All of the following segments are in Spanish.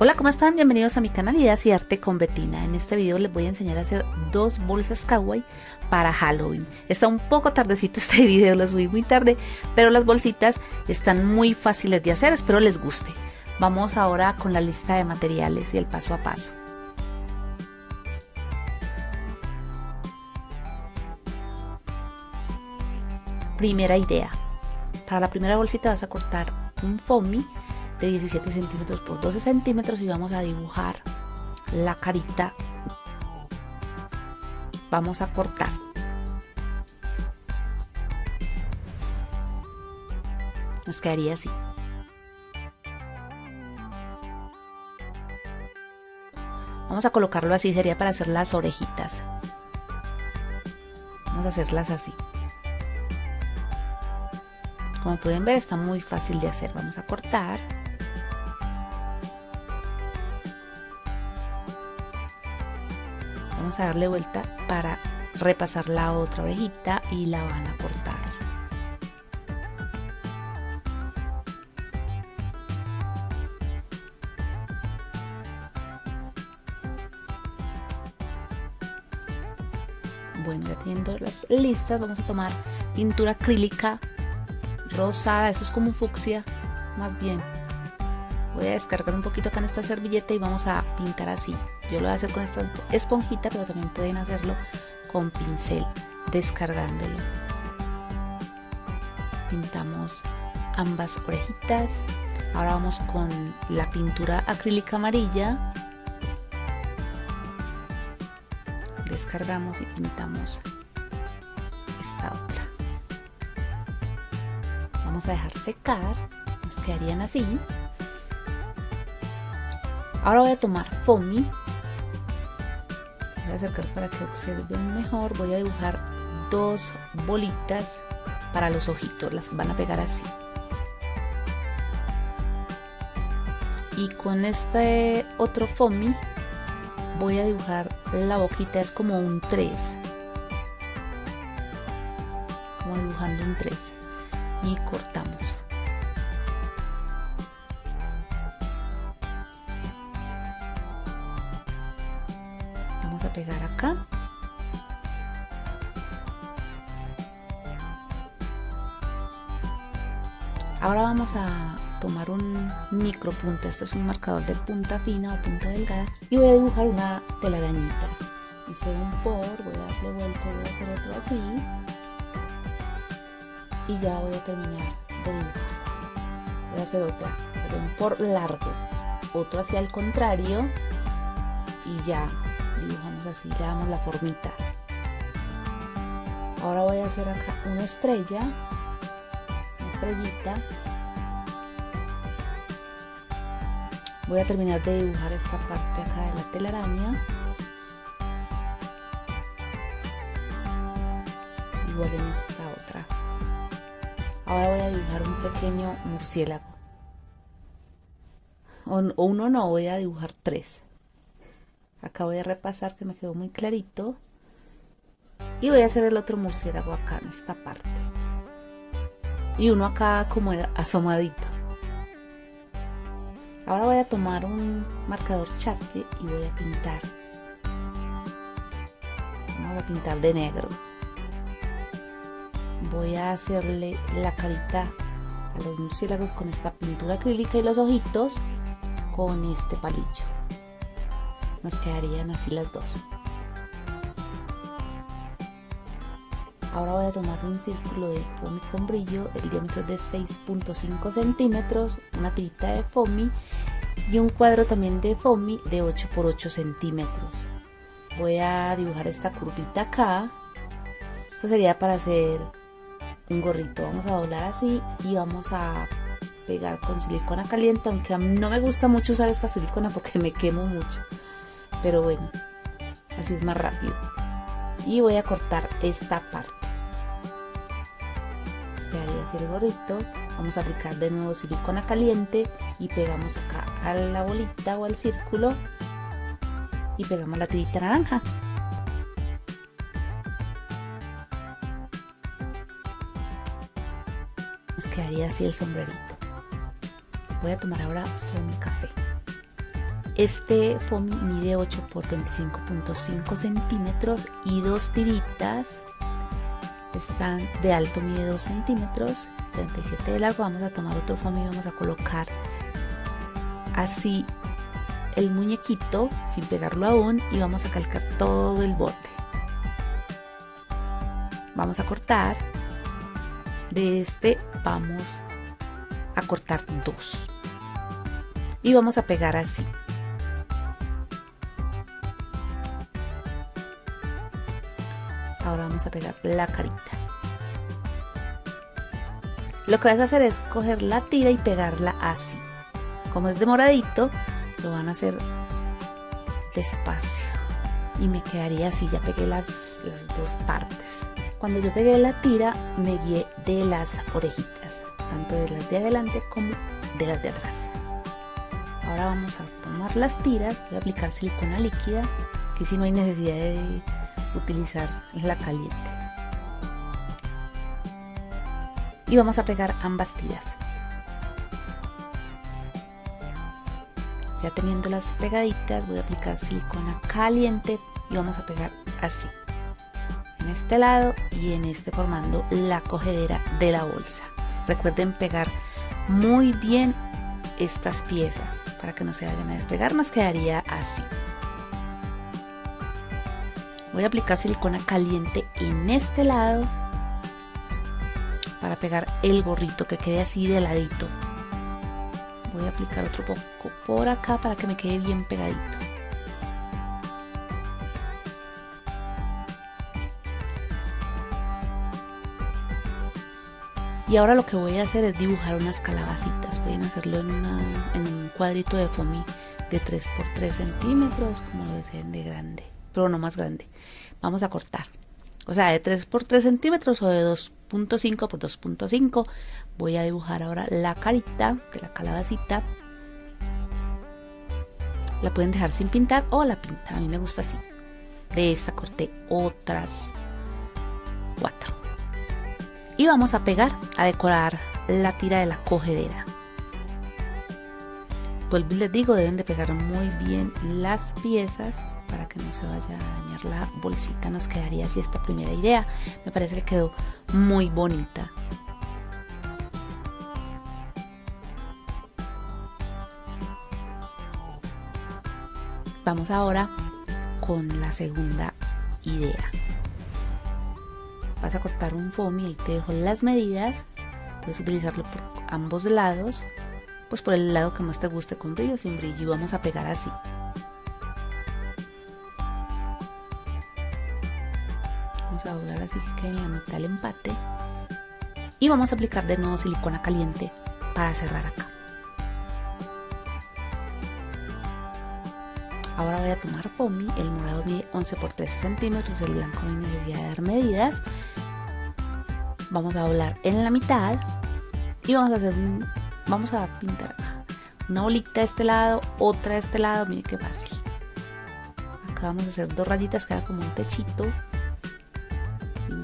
Hola, ¿cómo están? Bienvenidos a mi canal Ideas y Arte con Betina. En este video les voy a enseñar a hacer dos bolsas kawaii para Halloween. Está un poco tardecito este video, lo subí muy tarde, pero las bolsitas están muy fáciles de hacer, espero les guste. Vamos ahora con la lista de materiales y el paso a paso. Primera idea. Para la primera bolsita vas a cortar un foamy de 17 centímetros por 12 centímetros y vamos a dibujar la carita. Vamos a cortar. Nos quedaría así. Vamos a colocarlo así sería para hacer las orejitas. Vamos a hacerlas así. Como pueden ver está muy fácil de hacer. Vamos a cortar vamos a darle vuelta para repasar la otra orejita y la van a cortar. Bueno ya teniendo las listas vamos a tomar pintura acrílica rosada eso es como fucsia más bien a descargar un poquito acá en esta servilleta y vamos a pintar así. Yo lo voy a hacer con esta esponjita pero también pueden hacerlo con pincel descargándolo. Pintamos ambas orejitas. Ahora vamos con la pintura acrílica amarilla. Descargamos y pintamos esta otra. Vamos a dejar secar nos quedarían así Ahora voy a tomar foamy. Voy a acercar para que observen mejor. Voy a dibujar dos bolitas para los ojitos. Las van a pegar así. Y con este otro foamy voy a dibujar la boquita. Es como un 3. Como dibujando un 3. Y cortamos. Ahora vamos a tomar un micro punta esto es un marcador de punta fina o punta delgada. Y voy a dibujar una telarañita. Hice un por, voy a darle vuelta voy a hacer otro así. Y ya voy a terminar de dibujar. Voy a hacer otra. Un por largo. Otro hacia el contrario. Y ya dibujamos así, le damos la formita. Ahora voy a hacer acá una estrella, estrellita. Voy a terminar de dibujar esta parte acá de la telaraña. Igual en esta otra. Ahora voy a dibujar un pequeño murciélago. O, uno no, voy a dibujar tres acá voy a repasar que me quedó muy clarito y voy a hacer el otro murciélago acá en esta parte y uno acá como asomadito. Ahora voy a tomar un marcador charque y voy a pintar. Vamos a pintar de negro. Voy a hacerle la carita a los murciélagos con esta pintura acrílica y los ojitos con este palillo. Nos quedarían así las dos. Ahora voy a tomar un círculo de foamy con brillo, el diámetro de 6.5 centímetros, una tirita de foamy y un cuadro también de foamy de 8 por 8 centímetros. Voy a dibujar esta curvita acá. Esto sería para hacer un gorrito. Vamos a doblar así y vamos a pegar con silicona caliente, aunque a mí no me gusta mucho usar esta silicona porque me quemo mucho pero bueno así es más rápido y voy a cortar esta parte este haría así el gorrito vamos a aplicar de nuevo silicona caliente y pegamos acá a la bolita o al círculo y pegamos la tirita naranja. Nos quedaría así el sombrerito. Voy a tomar ahora foamy café. Este foamy mide 8 por 25.5 centímetros y dos tiritas están de alto mide 2 centímetros 37 de largo vamos a tomar otro foamy y vamos a colocar así el muñequito sin pegarlo aún y vamos a calcar todo el borde vamos a cortar. De este vamos a cortar dos. Y vamos a pegar así vamos a pegar la carita. Lo que vas a hacer es coger la tira y pegarla así. Como es de moradito lo van a hacer despacio. Y me quedaría así ya pegué las, las dos partes. Cuando yo pegué la tira me guié de las orejitas tanto de las de adelante como de las de atrás. Ahora vamos a tomar las tiras voy a aplicar silicona líquida que si no hay necesidad de utilizar la caliente. Y vamos a pegar ambas tiras. Ya teniendo las pegaditas voy a aplicar silicona caliente y vamos a pegar así. En este lado y en este formando la cogedera de la bolsa. Recuerden pegar muy bien estas piezas para que no se vayan a despegar. Nos quedaría así voy a aplicar silicona caliente en este lado para pegar el gorrito que quede así de ladito. Voy a aplicar otro poco por acá para que me quede bien pegadito. Y ahora lo que voy a hacer es dibujar unas calabacitas. Pueden hacerlo en, un cuadrito de foamy de 3x3 centímetros como lo deseen de grande pero no más grande. Vamos a cortar. O sea de 3 por 3 centímetros o de 2.5 por 2.5 voy a dibujar ahora la carita de la calabacita. La pueden dejar sin pintar o la pintan. A mí me gusta así. De esta corté otras cuatro. Y vamos a pegar a decorar la tira de la cogedera. Y les digo deben de pegar muy bien las piezas para que no se vaya a dañar la bolsita nos quedaría así esta primera idea. Me parece que quedó muy bonita. Vamos ahora con la segunda idea. Vas a cortar un foamy y te dejo las medidas. Puedes utilizarlo por ambos lados pues por el lado que más te guste con brillo sin brillo y vamos a pegar así a doblar así que quede en la mitad el empate. Y vamos a aplicar de nuevo silicona caliente para cerrar acá. Ahora voy a tomar foamy el morado mide 11 por 13 centímetros el blanco no hay necesidad de dar medidas. Vamos a doblar en la mitad y vamos a hacer un, vamos a pintar acá. Una bolita de este lado otra de este lado miren qué fácil. Acá vamos a hacer dos rayitas queda como un techito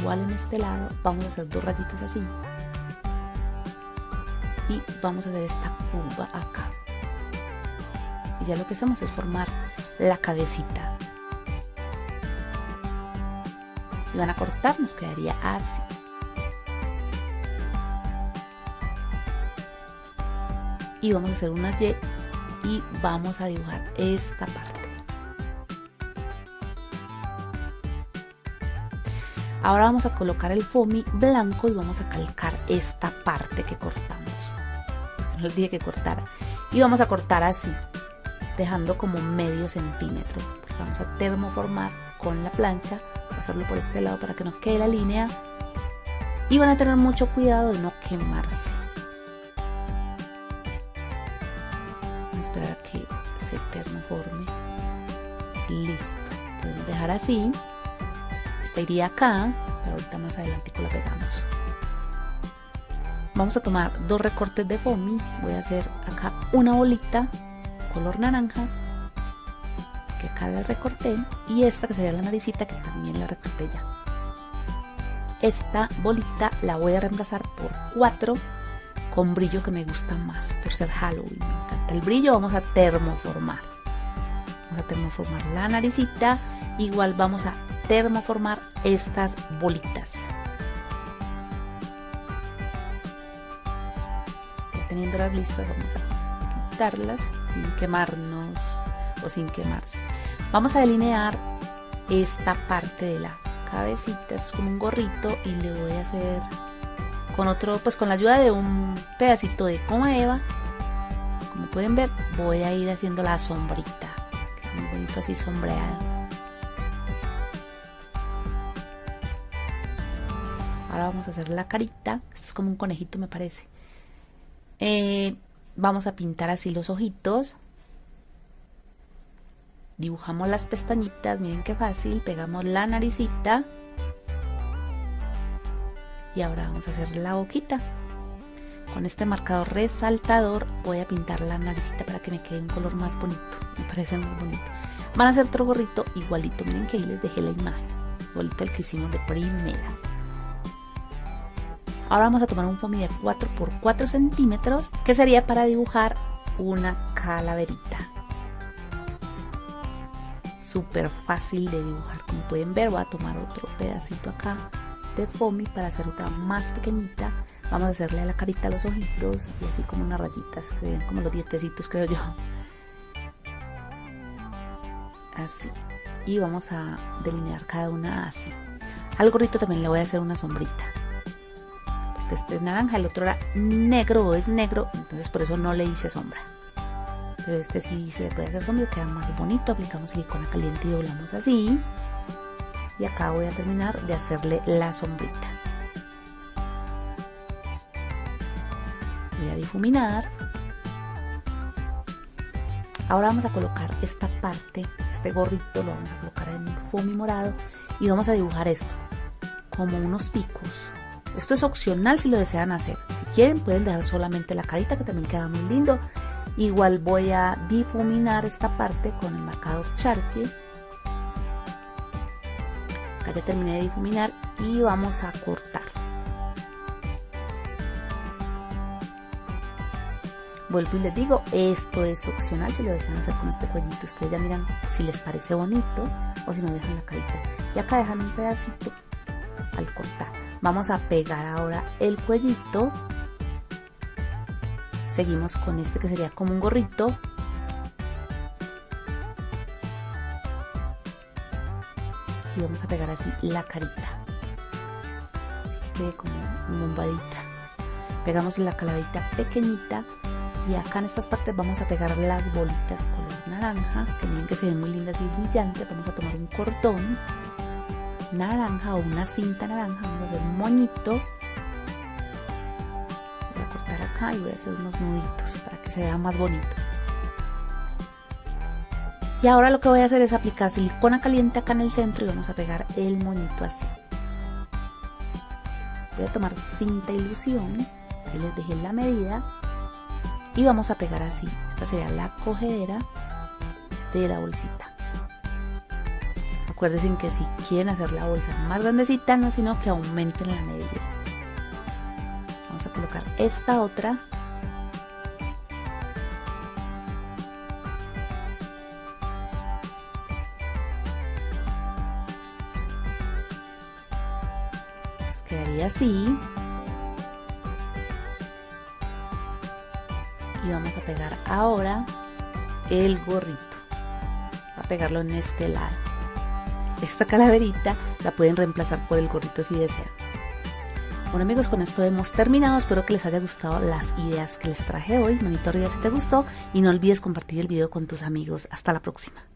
igual en este lado vamos a hacer dos rayitas así. Y vamos a hacer esta curva acá. Y ya lo que hacemos es formar la cabecita. Y van a cortar nos quedaría así. Y vamos a hacer una Y y vamos a dibujar esta parte Ahora vamos a colocar el foamy blanco y vamos a calcar esta parte que cortamos. No les que cortar. Y vamos a cortar así, dejando como medio centímetro. vamos a termoformar con la plancha, hacerlo por este lado para que no quede la línea. Y van a tener mucho cuidado de no quemarse. Voy a esperar a que se termoforme. Listo. Podemos dejar así esta iría acá, pero ahorita más adelante la pegamos. Vamos a tomar dos recortes de foamy, voy a hacer acá una bolita color naranja que acá la recorté y esta que sería la naricita que también la recorté ya. Esta bolita la voy a reemplazar por cuatro con brillo que me gusta más por ser Halloween. Me encanta el brillo, vamos a termoformar. Vamos a termoformar la naricita. Igual vamos a termoformar estas bolitas. Ya teniéndolas listas vamos a quitarlas sin quemarnos o sin quemarse. Vamos a delinear esta parte de la cabecita, es como un gorrito y le voy a hacer con otro, pues con la ayuda de un pedacito de coma eva, como pueden ver, voy a ir haciendo la sombrita, muy bonito así sombreado. Vamos a hacer la carita, esto es como un conejito me parece. Eh, vamos a pintar así los ojitos, dibujamos las pestañitas, miren qué fácil, pegamos la naricita y ahora vamos a hacer la boquita. Con este marcador resaltador voy a pintar la naricita para que me quede un color más bonito, me parece muy bonito. Van a hacer otro gorrito igualito, miren que ahí les dejé la imagen, igualito el que hicimos de primera. Ahora vamos a tomar un foamy de 4 por 4 centímetros que sería para dibujar una calaverita. Súper fácil de dibujar como pueden ver voy a tomar otro pedacito acá de foamy para hacer otra más pequeñita. Vamos a hacerle a la carita los ojitos y así como unas rayitas como los dientecitos creo yo. Así. Y vamos a delinear cada una así. Al gorrito también le voy a hacer una sombrita este es naranja el otro era negro o es negro entonces por eso no le hice sombra. Pero este sí se puede hacer sombra queda más bonito aplicamos silicona caliente y doblamos así. Y acá voy a terminar de hacerle la sombrita. Voy a difuminar. Ahora vamos a colocar esta parte este gorrito lo vamos a colocar en el foamy morado y vamos a dibujar esto como unos picos esto es opcional si lo desean hacer si quieren pueden dejar solamente la carita que también queda muy lindo Igual voy a difuminar esta parte con el marcador Sharpie. Acá ya terminé de difuminar y vamos a cortar. Vuelvo y les digo, esto es opcional si lo desean hacer con este cuellito. Ustedes ya miran si les parece bonito o si no dejan la carita. Y acá dejan un pedacito al cortar. Vamos a pegar ahora el cuellito. Seguimos con este que sería como un gorrito. Y vamos a pegar así la carita. Así que quede como bombadita. Pegamos la calaverita pequeñita. Y acá en estas partes vamos a pegar las bolitas color naranja que miren que se ven muy lindas y brillantes. Vamos a tomar un cordón naranja o una cinta naranja vamos a hacer un moñito y voy a hacer unos nuditos para que se vea más bonito. Y ahora lo que voy a hacer es aplicar silicona caliente acá en el centro y vamos a pegar el moñito así. Voy a tomar cinta ilusión, ahí les dejé la medida y vamos a pegar así. Esta sería la cogedera de la bolsita. Acuérdense que si quieren hacer la bolsa más grandecita, no sino que aumenten la medida. A colocar esta otra. Nos quedaría así. Y vamos a pegar ahora el gorrito. A pegarlo en este lado esta calaverita la pueden reemplazar por el gorrito si desean bueno amigos, con esto hemos terminado. Espero que les haya gustado las ideas que les traje hoy. Manito arriba si te gustó y no olvides compartir el video con tus amigos. Hasta la próxima.